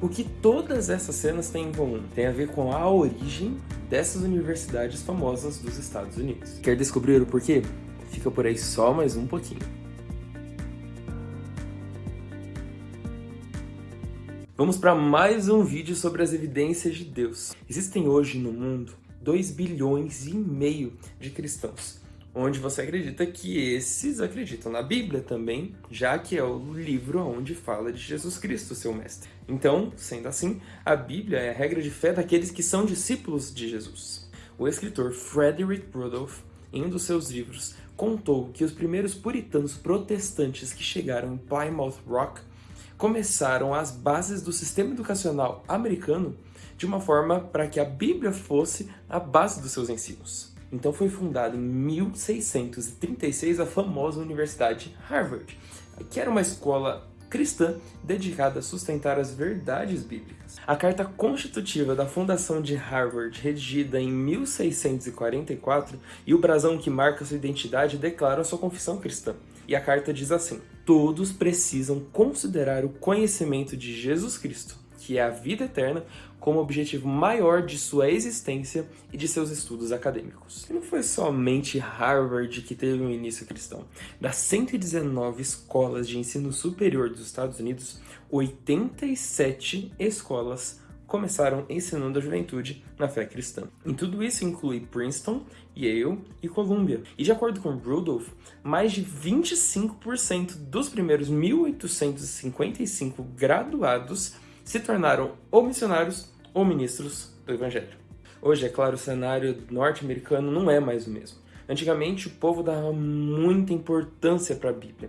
O que todas essas cenas têm em comum? Tem a ver com a origem dessas universidades famosas dos Estados Unidos. Quer descobrir o porquê? Fica por aí só mais um pouquinho. Vamos para mais um vídeo sobre as evidências de Deus. Existem hoje no mundo 2 bilhões e meio de cristãos onde você acredita que esses acreditam na Bíblia também, já que é o livro onde fala de Jesus Cristo, seu mestre. Então, sendo assim, a Bíblia é a regra de fé daqueles que são discípulos de Jesus. O escritor Frederick Rudolph, em um dos seus livros, contou que os primeiros puritanos protestantes que chegaram em Plymouth Rock começaram as bases do sistema educacional americano de uma forma para que a Bíblia fosse a base dos seus ensinos. Então foi fundada em 1636 a famosa Universidade Harvard, que era uma escola cristã dedicada a sustentar as verdades bíblicas. A carta constitutiva da fundação de Harvard, redigida em 1644, e o brasão que marca sua identidade declara sua confissão cristã. E a carta diz assim, Todos precisam considerar o conhecimento de Jesus Cristo, que é a vida eterna, como objetivo maior de sua existência e de seus estudos acadêmicos. Não foi somente Harvard que teve um início cristão. Das 119 escolas de ensino superior dos Estados Unidos, 87 escolas começaram ensinando a juventude na fé cristã. Em tudo isso inclui Princeton, Yale e Columbia. E de acordo com Rudolph, mais de 25% dos primeiros 1.855 graduados se tornaram ou missionários ou ministros do Evangelho. Hoje, é claro, o cenário norte-americano não é mais o mesmo. Antigamente, o povo dava muita importância para a Bíblia.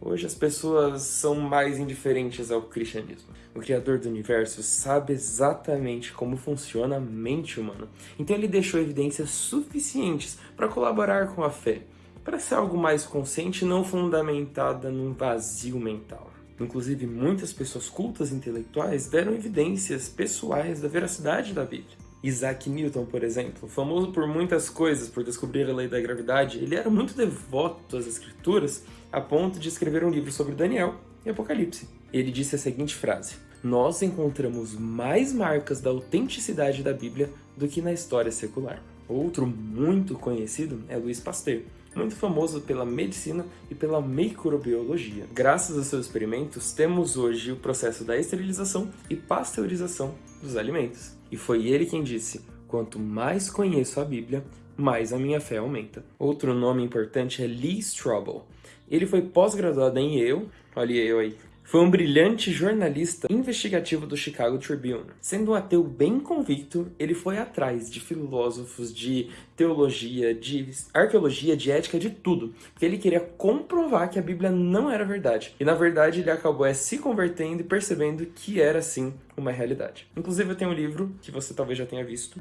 Hoje as pessoas são mais indiferentes ao cristianismo. O Criador do Universo sabe exatamente como funciona a mente humana, então ele deixou evidências suficientes para colaborar com a fé, para ser algo mais consciente e não fundamentada num vazio mental. Inclusive, muitas pessoas cultas e intelectuais deram evidências pessoais da veracidade da Bíblia. Isaac Newton, por exemplo, famoso por muitas coisas, por descobrir a lei da gravidade, ele era muito devoto às escrituras, a ponto de escrever um livro sobre Daniel e Apocalipse. Ele disse a seguinte frase, Nós encontramos mais marcas da autenticidade da Bíblia do que na história secular. Outro muito conhecido é Louis Pasteur, muito famoso pela medicina e pela microbiologia. Graças aos seus experimentos, temos hoje o processo da esterilização e pasteurização dos alimentos. E foi ele quem disse, quanto mais conheço a Bíblia, mais a minha fé aumenta. Outro nome importante é Lee Strobel. Ele foi pós-graduado em Yale, olha eu aí, foi um brilhante jornalista investigativo do Chicago Tribune. Sendo um ateu bem convicto, ele foi atrás de filósofos, de teologia, de arqueologia, de ética, de tudo. Porque ele queria comprovar que a Bíblia não era verdade. E na verdade ele acabou é, se convertendo e percebendo que era sim uma realidade. Inclusive eu tenho um livro que você talvez já tenha visto,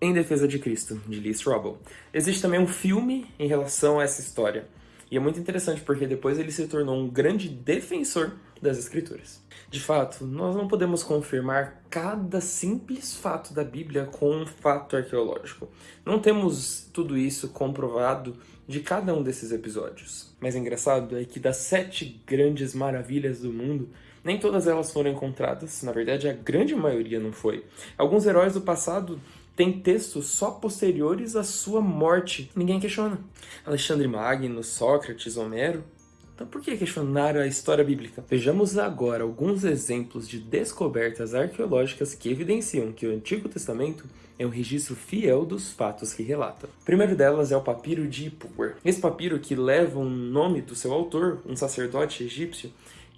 em Defesa de Cristo, de Lee Strobel. Existe também um filme em relação a essa história. E é muito interessante porque depois ele se tornou um grande defensor das escrituras. De fato, nós não podemos confirmar cada simples fato da Bíblia com um fato arqueológico. Não temos tudo isso comprovado de cada um desses episódios. Mas o engraçado é que das sete grandes maravilhas do mundo, nem todas elas foram encontradas, na verdade a grande maioria não foi. Alguns heróis do passado tem textos só posteriores à sua morte. Ninguém questiona. Alexandre Magno, Sócrates, Homero. Então por que questionar a história bíblica? Vejamos agora alguns exemplos de descobertas arqueológicas que evidenciam que o Antigo Testamento é um registro fiel dos fatos que relata. O primeiro delas é o papiro de Ipuwer. Esse papiro, que leva o nome do seu autor, um sacerdote egípcio,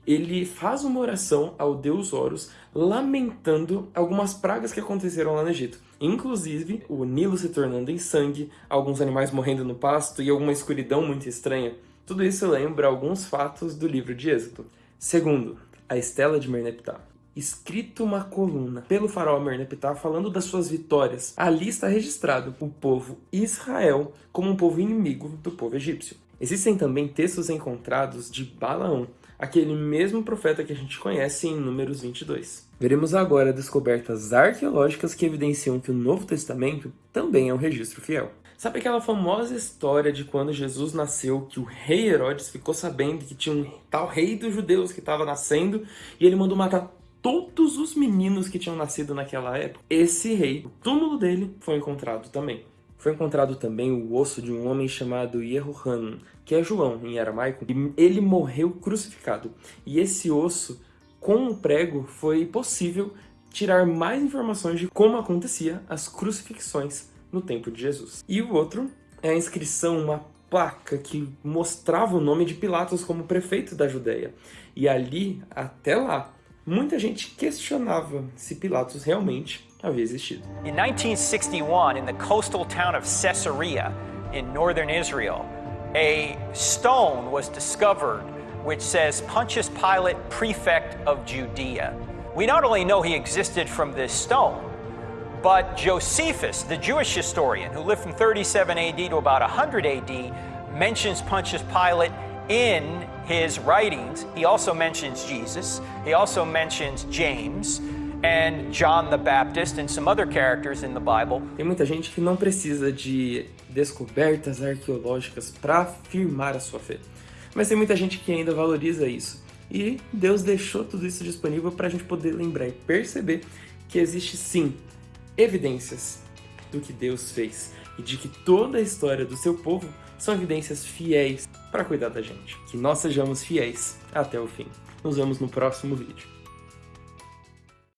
ele faz uma oração ao deus Horus, lamentando algumas pragas que aconteceram lá no Egito. Inclusive, o Nilo se tornando em sangue, alguns animais morrendo no pasto e alguma escuridão muito estranha. Tudo isso lembra alguns fatos do livro de Êxodo. Segundo, a Estela de Merneptah. Escrito uma coluna pelo faraó Merneptah falando das suas vitórias. Ali está registrado o povo Israel como um povo inimigo do povo egípcio. Existem também textos encontrados de Balaão, aquele mesmo profeta que a gente conhece em Números 22. Veremos agora descobertas arqueológicas que evidenciam que o Novo Testamento também é um registro fiel. Sabe aquela famosa história de quando Jesus nasceu, que o rei Herodes ficou sabendo que tinha um tal rei dos judeus que estava nascendo e ele mandou matar todos os meninos que tinham nascido naquela época? Esse rei, o túmulo dele foi encontrado também. Foi encontrado também o osso de um homem chamado Yehohanan, que é João em aramaico, e ele morreu crucificado. E esse osso, com um prego, foi possível tirar mais informações de como acontecia as crucifixões no tempo de Jesus. E o outro é a inscrição, uma placa que mostrava o nome de Pilatos como prefeito da Judéia. E ali, até lá, muita gente questionava se Pilatos realmente havia existido. In 1961, in the coastal town of Caesarea in northern Israel, a stone was discovered which says Pontius Pilate, prefect of Judea. We not only know he existed from this stone, but Josephus, the Jewish historian who lived from 37 AD to about 100 AD, mentions Pontius Pilate in his writings. He also mentions Jesus. He also mentions James and John the Baptist and some other characters in the Bible. Tem muita gente que não precisa de descobertas arqueológicas para afirmar a sua fé. Mas tem muita gente que ainda valoriza isso. E Deus deixou tudo isso disponível para a gente poder lembrar e perceber que existe sim evidências do que Deus fez e de que toda a história do seu povo são evidências fiéis para cuidar da gente. Que nós sejamos fiéis até o fim. Nos vemos no próximo vídeo.